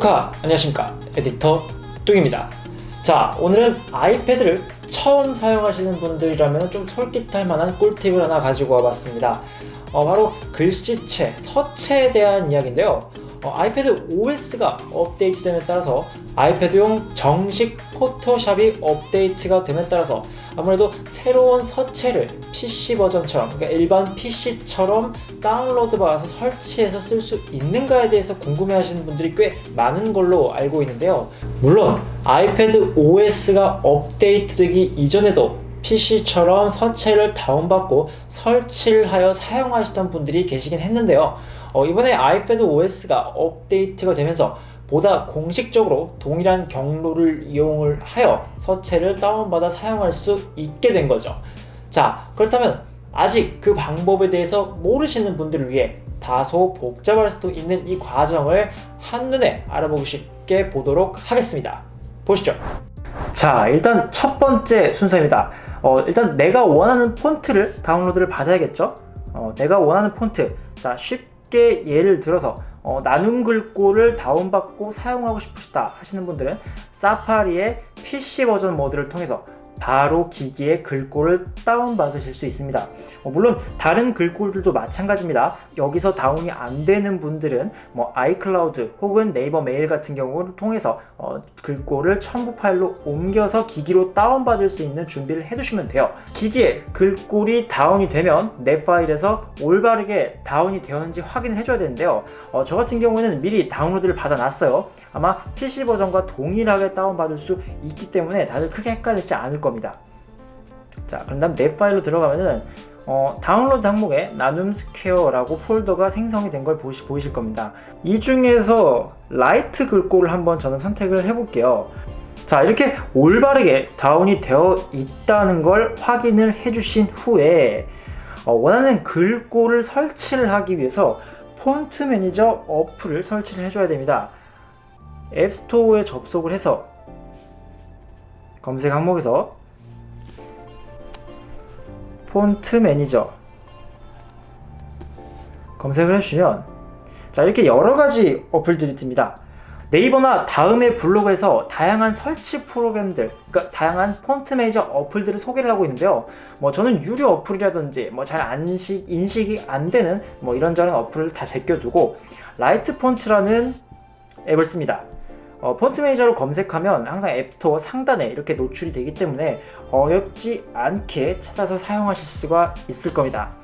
구독하 안녕하십니까? 에디터 뚱입니다. 자 오늘은 아이패드를 처음 사용하시는 분들이라면 좀 솔깃할 만한 꿀팁을 하나 가지고 와봤습니다. 어, 바로 글씨체, 서체에 대한 이야기인데요. 어, 아이패드 OS가 업데이트됨에 따라서 아이패드용 정식 포토샵이 업데이트가 됨에 따라서 아무래도 새로운 서체를 PC 버전처럼 그러니까 일반 PC처럼 다운로드 받아서 설치해서 쓸 수 있는가에 대해서 궁금해 하시는 분들이 꽤 많은 걸로 알고 있는데요. 물론 아이패드 OS가 업데이트 되기 이전에도 PC처럼 서체를 다운받고 설치를 하여 사용하시던 분들이 계시긴 했는데요. 어, 이번에 아이패드 OS가 업데이트가 되면서 보다 공식적으로 동일한 경로를 이용을 하여 서체를 다운받아 사용할 수 있게 된 거죠. 자 그렇다면 아직 그 방법에 대해서 모르시는 분들을 위해 다소 복잡할 수도 있는 이 과정을 한눈에 알아보기 쉽게 보도록 하겠습니다. 보시죠. 자 일단 첫 번째 순서입니다. 어, 일단 내가 원하는 폰트를 다운로드를 받아야겠죠? 어, 내가 원하는 폰트. 자 쉽게 예를 들어서 어, 나눔 글꼴을 다운받고 사용하고 싶으시다 하시는 분들은 Safari의 PC 버전 모드를 통해서 바로 기기에 글꼴을 다운받으실 수 있습니다. 어, 물론 다른 글꼴들도 마찬가지입니다. 여기서 다운이 안 되는 분들은 뭐 iCloud 혹은 네이버 메일 같은 경우를 통해서 어, 글꼴을 첨부 파일로 옮겨서 기기로 다운받을 수 있는 준비를 해두시면 돼요. 기기에 글꼴이 다운이 되면 내 파일에서 올바르게 다운이 되었는지 확인을 해줘야 되는데요. 어, 저 같은 경우에는 미리 다운로드를 받아놨어요. 아마 PC 버전과 동일하게 다운받을 수 있기 때문에 다들 크게 헷갈리지 않을 겁니다 겁니다. 자 그럼 다음 내 파일로 들어가면은 어, 다운로드 항목에 나눔 스퀘어라고 폴더가 생성이 된걸 보이실 겁니다. 이 중에서 라이트 글꼴을 한번 저는 선택을 해 볼게요. 자 이렇게 올바르게 다운이 되어 있다는 걸 확인을 해 주신 후에 어, 원하는 글꼴을 설치를 하기 위해서 폰트 매니저 어플을 설치를 해줘야 됩니다. App Store에 접속을 해서 검색 항목에서 폰트 매니저. 검색을 해주시면 자 이렇게 여러가지 어플들이 뜹니다. 네이버나 다음의 블로그에서 다양한 설치 프로그램들 그러니까 다양한 폰트 매니저 어플들을 소개를 하고 있는데요. 뭐 저는 유료 어플이라든지 뭐 잘 안식, 인식이 안 되는 뭐 이런저런 어플을 다 제껴두고 라이트 폰트라는 앱을 씁니다 어, 폰트 매니저로 검색하면 항상 App Store 상단에 이렇게 노출이 되기 때문에 어렵지 않게 찾아서 사용하실 수가 있을 겁니다.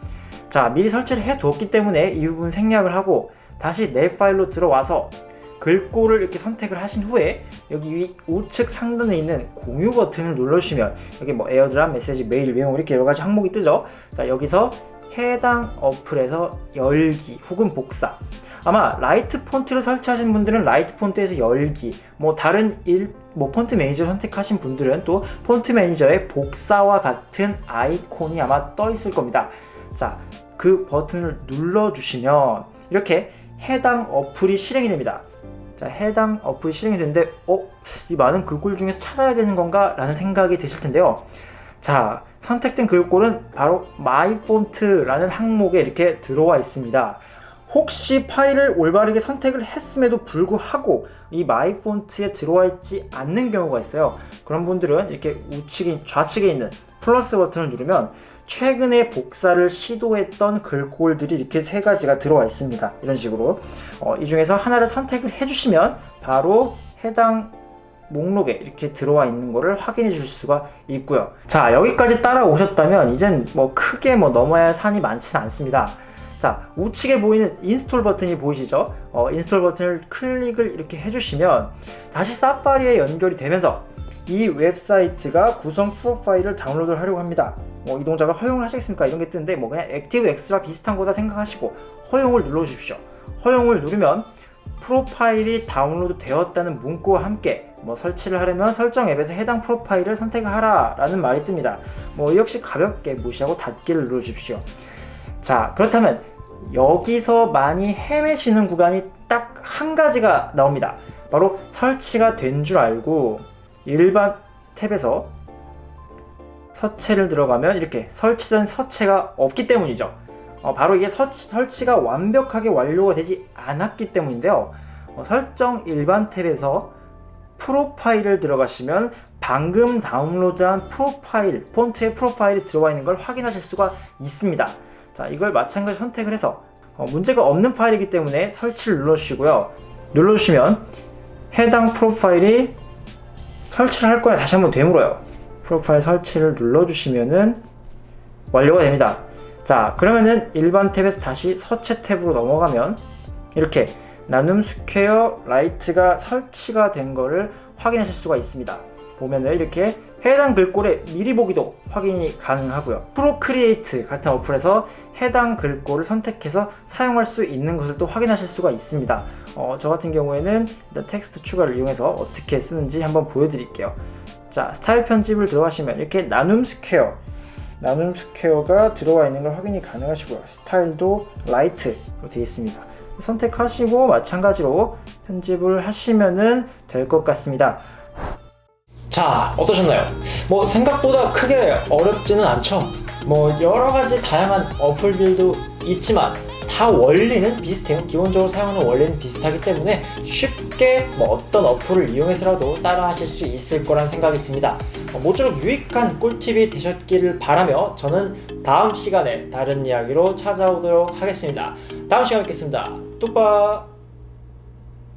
자 미리 설치를 해 두었기 때문에 이 부분 생략을 하고 다시 내 파일로 들어와서 글꼴을 이렇게 선택을 하신 후에 여기 우측 상단에 있는 공유 버튼을 눌러주시면 여기 뭐 AirDrop, 메시지, 메일, 메모 이렇게 여러가지 항목이 뜨죠? 자 여기서 해당 어플에서 열기 혹은 복사 아마 라이트 폰트를 설치하신 분들은 라이트 폰트에서 열기 뭐 다른 일, 뭐 폰트 매니저 선택하신 분들은 또 폰트 매니저의 복사와 같은 아이콘이 아마 떠 있을 겁니다 자 그 버튼을 눌러 주시면 이렇게 해당 어플이 실행이 됩니다 자 해당 어플이 실행이 되는데 어? 이 많은 글꼴 중에서 찾아야 되는 건가? 라는 생각이 드실 텐데요 자 선택된 글꼴은 바로 My Font라는 항목에 이렇게 들어와 있습니다 혹시 파일을 올바르게 선택을 했음에도 불구하고 이 My Font에 들어와 있지 않는 경우가 있어요. 그런 분들은 이렇게 우측에 좌측에 있는 플러스 버튼을 누르면 최근에 복사를 시도했던 글꼴들이 이렇게 세 가지가 들어와 있습니다. 이런 식으로. 어, 이 중에서 하나를 선택을 해주시면 바로 해당 목록에 이렇게 들어와 있는 거를 확인해 줄 수가 있고요. 자 여기까지 따라오셨다면 이젠 뭐 크게 뭐 넘어야 할 산이 많지는 않습니다 자 우측에 보이는 install 버튼이 보이시죠? 어, install 버튼을 클릭을 이렇게 해주시면 다시 Safari에 연결이 되면서 이 웹사이트가 구성 프로파일을 다운로드 하려고 합니다. 뭐 이동자가 허용을 하시겠습니까? 이런 게 뜨는데 뭐 그냥 액티브 엑스트라 비슷한 거다 생각하시고 허용을 눌러 주십시오. 허용을 누르면 프로파일이 다운로드 되었다는 문구와 함께 뭐 설치를 하려면 설정 앱에서 해당 프로파일을 선택하라 라는 말이 뜹니다. 뭐 역시 가볍게 무시하고 닫기를 눌러 주십시오 자 그렇다면 여기서 많이 헤매시는 구간이 딱 한 가지가 나옵니다. 바로 설치가 된 줄 알고 일반 탭에서 서체를 들어가면 이렇게 설치된 서체가 없기 때문이죠. 어, 바로 이게 서치, 설치가 완벽하게 완료가 되지 않았기 때문인데요. 어, 설정 일반 탭에서 프로파일을 들어가시면 방금 다운로드한 프로파일, 폰트의 프로파일이 들어와 있는 걸 확인하실 수가 있습니다. 자, 이걸 마찬가지로 선택을 해서 어, 문제가 없는 파일이기 때문에 설치를 눌러주시고요. 눌러주시면 해당 프로파일이 설치를 할 거야 다시 한번 되물어요. 프로파일 설치를 눌러주시면은 완료가 됩니다. 자, 그러면은 일반 탭에서 다시 서체 탭으로 넘어가면 이렇게 나눔 스퀘어 라이트가 설치가 된 거를 확인하실 수가 있습니다. 보면은 이렇게 해당 글꼴의 미리 보기도 확인이 가능하고요. Procreate 같은 어플에서 해당 글꼴을 선택해서 사용할 수 있는 것을 또 확인하실 수가 있습니다. 어, 저 같은 경우에는 일단 텍스트 추가를 이용해서 어떻게 쓰는지 한번 보여드릴게요. 자, 스타일 편집을 들어가시면 이렇게 나눔 스퀘어 나눔 스퀘어가 들어와 있는 걸 확인이 가능하시고요. 스타일도 라이트로 되어 있습니다. 선택하시고 마찬가지로 편집을 하시면은 될것 같습니다. 자, 어떠셨나요? 뭐 생각보다 크게 어렵지는 않죠. 뭐 여러 가지 다양한 어플들도 있지만 다 원리는 비슷해요. 기본적으로 사용하는 원리는 비슷하기 때문에 쉽게 뭐 어떤 어플을 이용해서라도 따라 하실 수 있을 거란 생각이 듭니다. 어, 모쪼록 유익한 꿀팁이 되셨기를 바라며 저는 다음 시간에 다른 이야기로 찾아오도록 하겠습니다. 다음 시간에 뵙겠습니다. 뚝바!